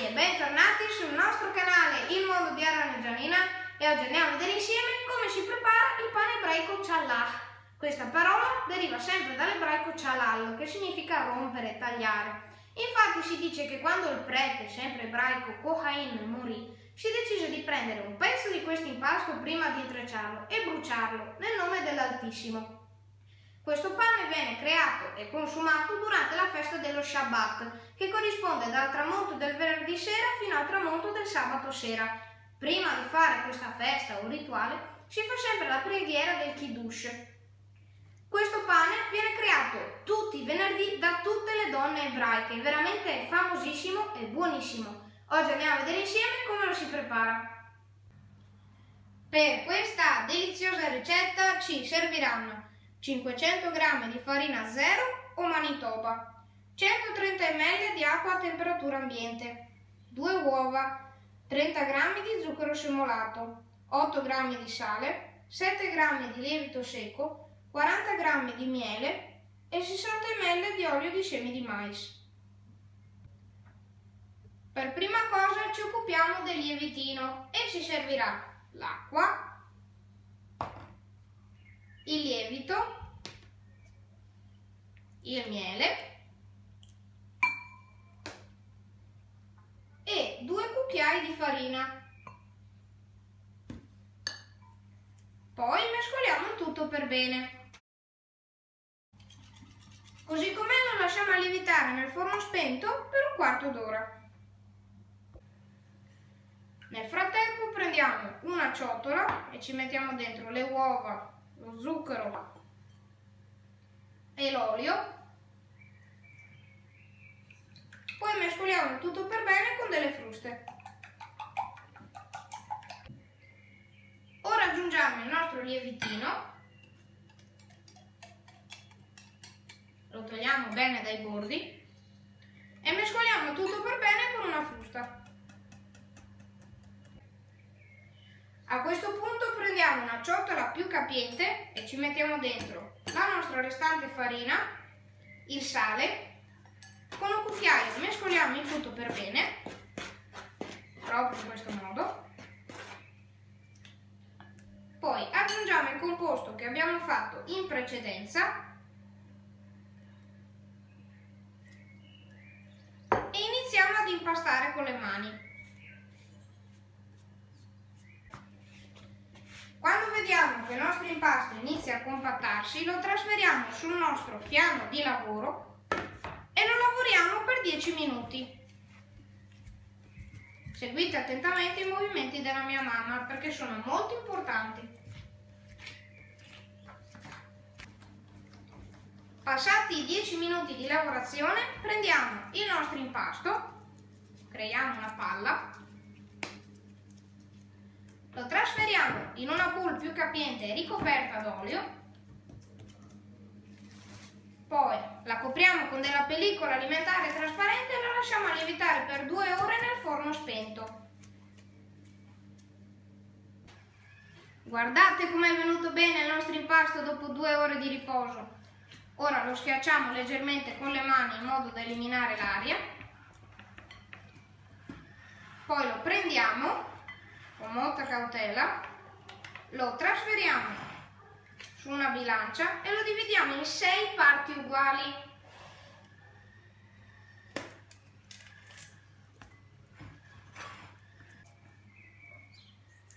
ragazzi e bentornati sul nostro canale Il Mondo di Arana e Gianina e oggi andiamo a vedere insieme come si prepara il pane ebraico challah. Questa parola deriva sempre dall'ebraico chalallo che significa rompere, tagliare. Infatti si dice che quando il prete, sempre ebraico, Kohain, morì, si decise di prendere un pezzo di questo impasto prima di intrecciarlo e bruciarlo nel nome dell'Altissimo. Questo pane viene creato e consumato durante la festa dello Shabbat, che corrisponde dal tramonto del venerdì sera fino al tramonto del sabato sera. Prima di fare questa festa o rituale si fa sempre la preghiera del Kiddush. Questo pane viene creato tutti i venerdì da tutte le donne ebraiche, veramente famosissimo e buonissimo. Oggi andiamo a vedere insieme come lo si prepara. Per questa deliziosa ricetta ci serviranno 500 g di farina zero o manitoba, 130 ml di acqua a temperatura ambiente, 2 uova, 30 g di zucchero semolato, 8 g di sale, 7 g di lievito secco, 40 g di miele e 60 ml di olio di semi di mais. Per prima cosa ci occupiamo del lievitino e ci servirà l'acqua, il lievito, il miele e due cucchiai di farina. Poi mescoliamo tutto per bene. Così com'è lo lasciamo lievitare nel forno spento per un quarto d'ora. Nel frattempo prendiamo una ciotola e ci mettiamo dentro le uova lo zucchero e l'olio. Poi mescoliamo tutto per bene con delle fruste. Ora aggiungiamo il nostro lievitino. Lo togliamo bene dai bordi e mescoliamo tutto per bene con una frusta. A questo punto prendiamo una ciotola più capiente e ci mettiamo dentro la nostra restante farina, il sale, con un cucchiaio mescoliamo il tutto per bene, proprio in questo modo. Poi aggiungiamo il composto che abbiamo fatto in precedenza e iniziamo ad impastare con le mani. Quando vediamo che il nostro impasto inizia a compattarsi, lo trasferiamo sul nostro piano di lavoro e lo lavoriamo per 10 minuti. Seguite attentamente i movimenti della mia mamma perché sono molto importanti. Passati i 10 minuti di lavorazione, prendiamo il nostro impasto, creiamo una palla lo trasferiamo in una pool più capiente ricoperta d'olio, poi la copriamo con della pellicola alimentare trasparente e la lasciamo lievitare per due ore nel forno spento. Guardate com'è venuto bene il nostro impasto dopo due ore di riposo. Ora lo schiacciamo leggermente con le mani in modo da eliminare l'aria. Poi lo prendiamo con molta cautela, lo trasferiamo su una bilancia e lo dividiamo in sei parti uguali.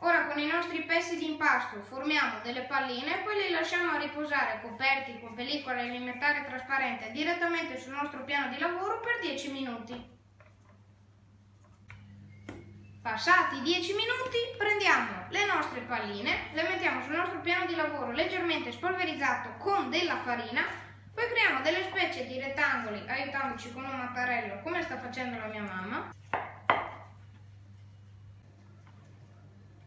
Ora con i nostri pezzi di impasto formiamo delle palline e poi le lasciamo riposare coperti con pellicola alimentare trasparente direttamente sul nostro piano di lavoro per 10 minuti. Passati 10 minuti prendiamo le nostre palline, le mettiamo sul nostro piano di lavoro leggermente spolverizzato con della farina, poi creiamo delle specie di rettangoli aiutandoci con un mattarello come sta facendo la mia mamma.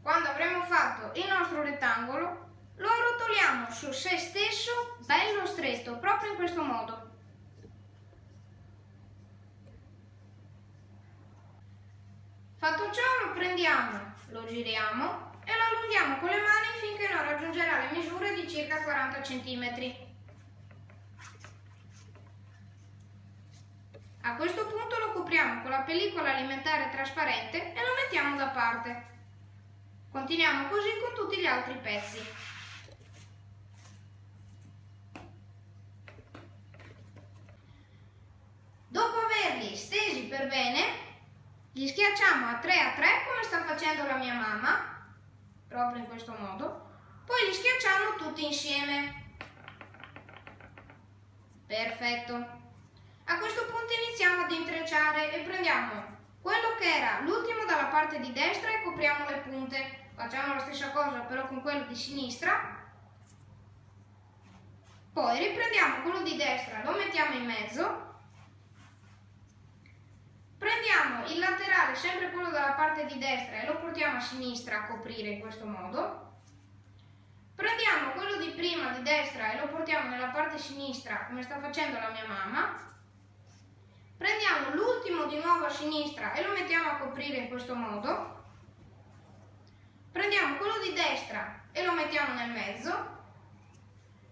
Quando avremo fatto il nostro rettangolo lo arrotoliamo su se stesso bello stretto, proprio in questo modo. Fatto ciò lo prendiamo, lo giriamo e lo allunghiamo con le mani finché non raggiungerà le misure di circa 40 cm. A questo punto lo copriamo con la pellicola alimentare trasparente e lo mettiamo da parte. Continuiamo così con tutti gli altri pezzi. Dopo averli stesi per bene, li schiacciamo a 3 a 3 come sta facendo la mia mamma, proprio in questo modo, poi li schiacciamo tutti insieme. Perfetto. A questo punto iniziamo ad intrecciare e prendiamo quello che era l'ultimo dalla parte di destra e copriamo le punte. Facciamo la stessa cosa però con quello di sinistra. Poi riprendiamo quello di destra, lo mettiamo in mezzo. Prendiamo il laterale, sempre quello dalla parte di destra, e lo portiamo a sinistra a coprire in questo modo. Prendiamo quello di prima di destra e lo portiamo nella parte sinistra come sta facendo la mia mamma. Prendiamo l'ultimo di nuovo a sinistra e lo mettiamo a coprire in questo modo. Prendiamo quello di destra e lo mettiamo nel mezzo.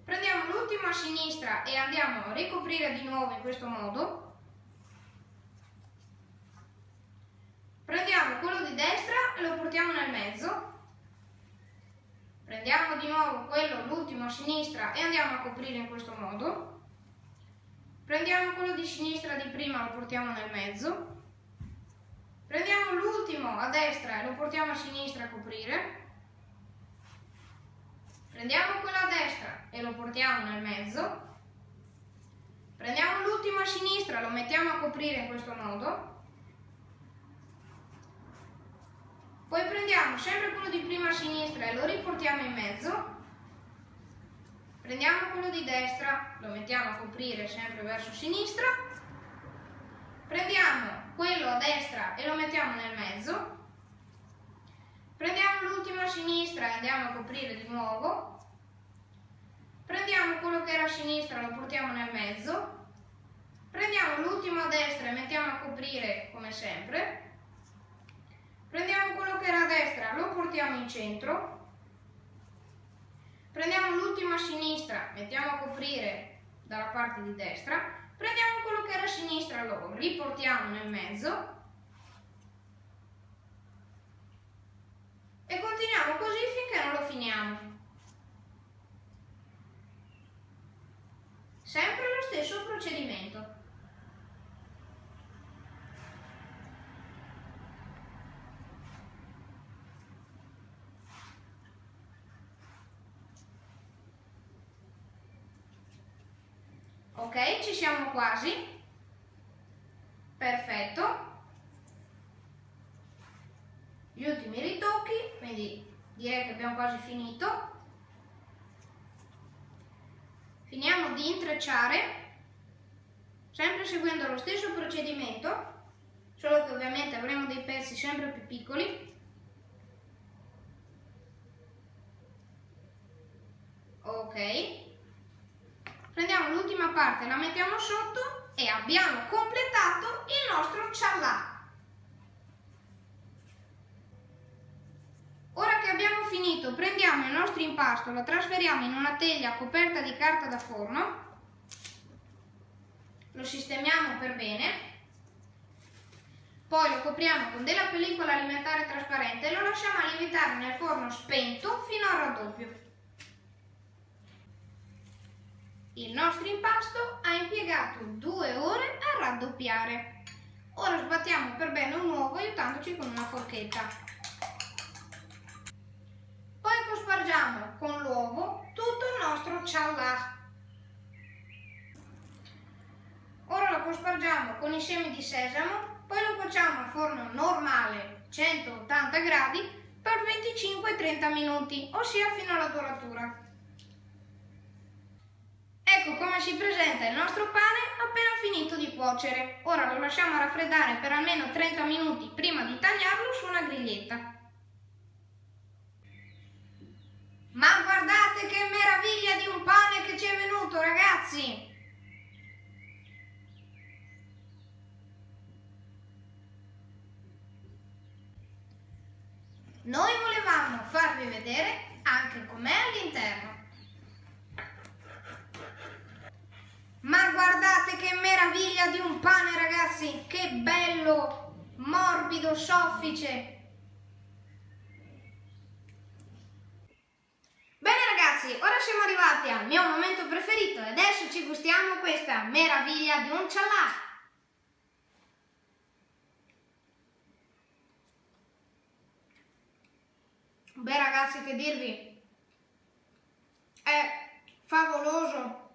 Prendiamo l'ultimo a sinistra e andiamo a ricoprire di nuovo in questo modo. Prendiamo quello di destra portiamo nel mezzo. Prendiamo di nuovo quello, l'ultimo a sinistra e andiamo a coprire in questo modo. Prendiamo quello di sinistra di prima, lo portiamo nel mezzo. Prendiamo l'ultimo a destra e lo portiamo a sinistra a coprire. Prendiamo quello a destra e lo portiamo nel mezzo. Prendiamo l'ultimo a sinistra, lo mettiamo a coprire in questo modo. Poi prendiamo sempre quello di prima a sinistra e lo riportiamo in mezzo. Prendiamo quello di destra, lo mettiamo a coprire sempre verso sinistra. Prendiamo quello a destra e lo mettiamo nel mezzo. Prendiamo l'ultimo a sinistra e andiamo a coprire di nuovo. Prendiamo quello che era a sinistra e lo portiamo nel mezzo. Prendiamo l'ultimo a destra e mettiamo a coprire come sempre. Prendiamo quello che era a destra, lo portiamo in centro. Prendiamo l'ultimo a sinistra, mettiamo a coprire dalla parte di destra. Prendiamo quello che era a sinistra, lo riportiamo nel mezzo. E continuiamo così finché non lo finiamo. Sempre lo stesso procedimento. Ok ci siamo quasi. Perfetto. Gli ultimi ritocchi quindi direi che abbiamo quasi finito. Finiamo di intrecciare sempre seguendo lo stesso procedimento solo che ovviamente avremo dei pezzi sempre più piccoli. Ok prendiamo l'ultima parte, la mettiamo sotto e abbiamo completato il nostro ciallà. Ora che abbiamo finito, prendiamo il nostro impasto, lo trasferiamo in una teglia coperta di carta da forno, lo sistemiamo per bene, poi lo copriamo con della pellicola alimentare trasparente e lo lasciamo lievitare nel forno spento fino al raddoppio. Il nostro impasto ha impiegato due ore a raddoppiare. Ora sbattiamo per bene un uovo aiutandoci con una forchetta. Poi cospargiamo con l'uovo tutto il nostro ciallà. Ora lo cospargiamo con i semi di sesamo, poi lo cuociamo a forno normale 180 gradi per 25-30 minuti, ossia fino alla doratura. Ecco come si presenta il nostro pane appena finito di cuocere. Ora lo lasciamo raffreddare per almeno 30 minuti prima di tagliarlo su una griglietta. Ma guardate che meraviglia di un pane che ci è venuto ragazzi! Noi volevamo farvi vedere anche com'è all'interno. Ma guardate che meraviglia di un pane ragazzi, che bello! morbido, soffice. Bene ragazzi, ora siamo arrivati al mio momento preferito e adesso ci gustiamo questa meraviglia di un cialà. Beh ragazzi, che dirvi? È favoloso,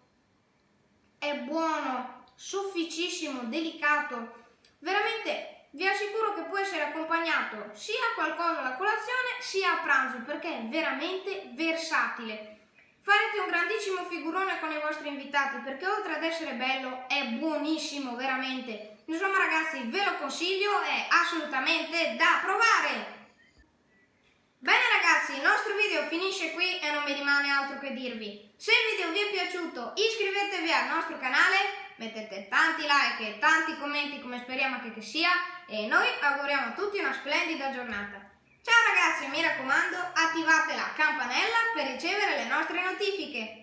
è buono, sofficissimo, delicato. Veramente vi assicuro che può essere accompagnato sia a qualcosa alla colazione sia a pranzo perché è veramente versatile. Farete un grandissimo figurone con i vostri invitati perché oltre ad essere bello è buonissimo veramente. Insomma ragazzi ve lo consiglio, è assolutamente da provare. Bene ragazzi, il nostro video finisce qui e non mi rimane altro dirvi. Se il video vi è piaciuto iscrivetevi al nostro canale, mettete tanti like e tanti commenti come speriamo che, che sia e noi auguriamo a tutti una splendida giornata. Ciao ragazzi, mi raccomando, attivate la campanella per ricevere le nostre notifiche.